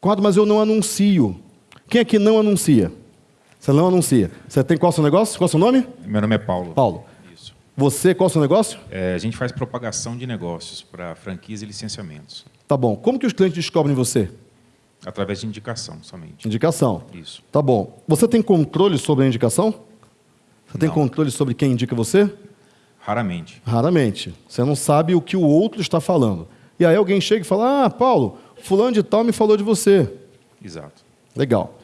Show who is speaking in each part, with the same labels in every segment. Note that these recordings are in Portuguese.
Speaker 1: Conrado, mas eu não anuncio. Quem aqui não anuncia? Você não anuncia. Você tem qual o seu negócio? Qual o seu nome?
Speaker 2: Meu nome é Paulo.
Speaker 1: Paulo. Isso. Você, qual o seu negócio?
Speaker 2: É, a gente faz propagação de negócios para franquias e licenciamentos.
Speaker 1: Tá bom. Como que os clientes descobrem você?
Speaker 2: Através de indicação somente.
Speaker 1: Indicação.
Speaker 2: Isso.
Speaker 1: Tá bom. Você tem controle sobre a indicação? Você tem
Speaker 2: Não.
Speaker 1: controle sobre quem indica você?
Speaker 2: Raramente.
Speaker 1: Raramente. Você não sabe o que o outro está falando. E aí alguém chega e fala: Ah, Paulo, fulano de tal me falou de você.
Speaker 2: Exato.
Speaker 1: Legal.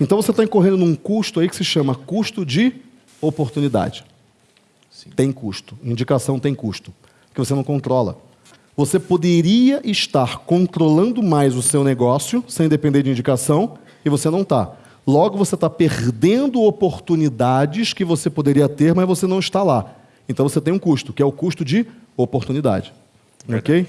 Speaker 1: Então você está incorrendo num custo aí que se chama custo de oportunidade.
Speaker 2: Sim.
Speaker 1: Tem custo. Indicação tem custo. Que você não controla. Você poderia estar controlando mais o seu negócio sem depender de indicação e você não está. Logo, você está perdendo oportunidades que você poderia ter, mas você não está lá. Então você tem um custo, que é o custo de oportunidade. Ok?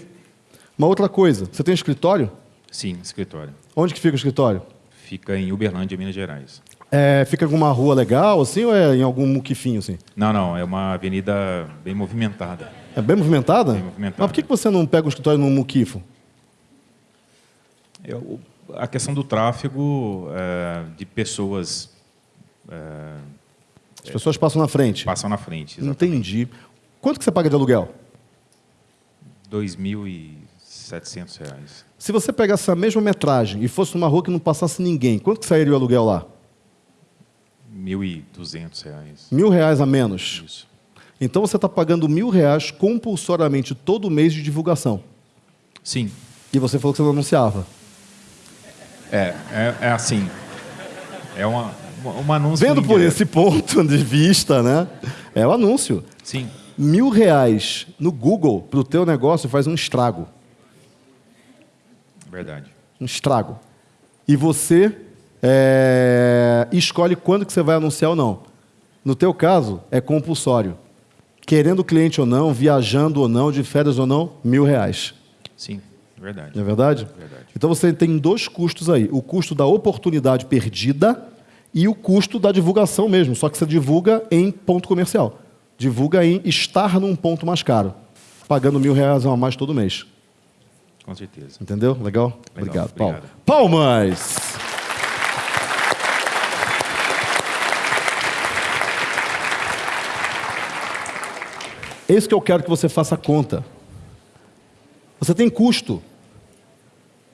Speaker 1: Uma outra coisa, você tem escritório?
Speaker 2: Sim, escritório.
Speaker 1: Onde que fica o escritório?
Speaker 2: Fica em Uberlândia, Minas Gerais.
Speaker 1: É, fica em alguma rua legal, assim, ou é em algum muquifinho, assim?
Speaker 2: Não, não, é uma avenida bem movimentada.
Speaker 1: É bem movimentada?
Speaker 2: Bem movimentada.
Speaker 1: Mas por que que você não pega um escritório num muquifo?
Speaker 2: É, o- a questão do tráfego é, de pessoas é,
Speaker 1: As pessoas passam na frente.
Speaker 2: passam na frente. Exatamente.
Speaker 1: Entendi. Quanto que você paga de aluguel?
Speaker 2: R$ 2.700 reais.
Speaker 1: Se você pegasse a mesma metragem e fosse numa rua que não passasse ninguém, quanto que sairia o aluguel lá?
Speaker 2: 1.200 reais.
Speaker 1: Mil reais a menos.
Speaker 2: Isso.
Speaker 1: Então você está pagando mil reais compulsoriamente todo mês de divulgação.
Speaker 2: Sim,
Speaker 1: E você falou que você não anunciava.
Speaker 2: é, é, é assim. É uma, uma anúncio.
Speaker 1: Vendo por esse ponto de vista, né? É o anúncio.
Speaker 2: Sim,
Speaker 1: Mil reais no Google para o teu negócio faz um estrago.
Speaker 2: Verdade.
Speaker 1: Um estrago. E você é, escolhe quando que você vai anunciar ou não. No teu caso, é compulsório. Querendo o cliente ou não, viajando ou não, de férias ou não, mil reais.
Speaker 2: Sim, verdade.
Speaker 1: Não é verdade?
Speaker 2: Verdade.
Speaker 1: Então você tem dois custos aí: o custo da oportunidade perdida e o custo da divulgação mesmo. Só que você divulga em ponto comercial. Divulga em estar num ponto mais caro. Pagando mil reais a mais todo mês.
Speaker 2: Com certeza.
Speaker 1: Entendeu? Legal? Obrigado, Paulo.
Speaker 2: obrigado.
Speaker 1: Palmas! É isso que eu quero que você faça conta. Você tem custo.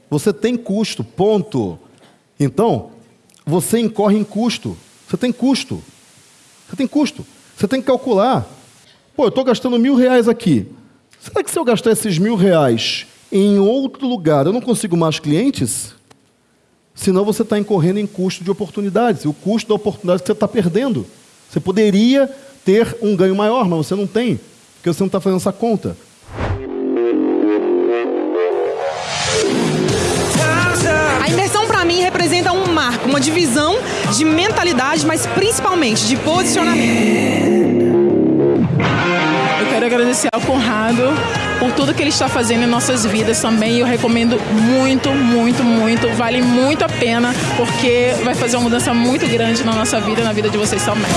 Speaker 1: Você tem custo, ponto. Então, você incorre em custo. Você tem custo. Você tem custo. Você tem que calcular. Pô, eu estou gastando mil reais aqui. Será que se eu gastar esses mil reais em outro lugar, eu não consigo mais clientes? Senão você está incorrendo em custo de oportunidades. O custo da oportunidade que você está perdendo. Você poderia ter um ganho maior, mas você não tem. Porque você não está fazendo essa conta.
Speaker 3: A imersão para mim representa um marco, uma divisão de mentalidade, mas principalmente de posicionamento.
Speaker 4: Eu quero agradecer ao Conrado por tudo que ele está fazendo em nossas vidas também. Eu recomendo muito, muito, muito. Vale muito a pena, porque vai fazer uma mudança muito grande na nossa vida e na vida de vocês também.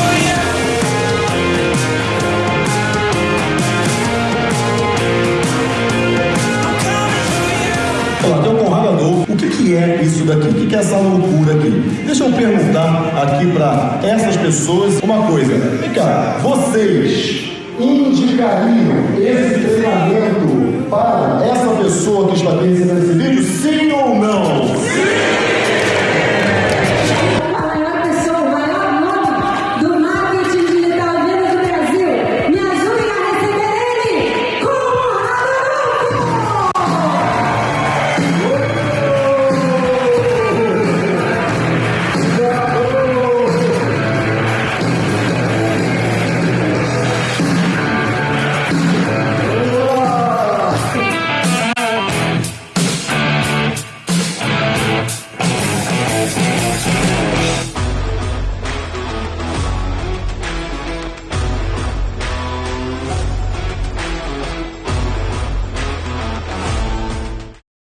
Speaker 5: Olá, tem um Conrado Adolfo. O que, que é isso daqui? O que, que é essa loucura aqui? Deixa eu perguntar aqui para essas pessoas uma coisa. Vem cá, vocês indicariam esse treinamento para essa pessoa que está aqui recebendo esse vídeo?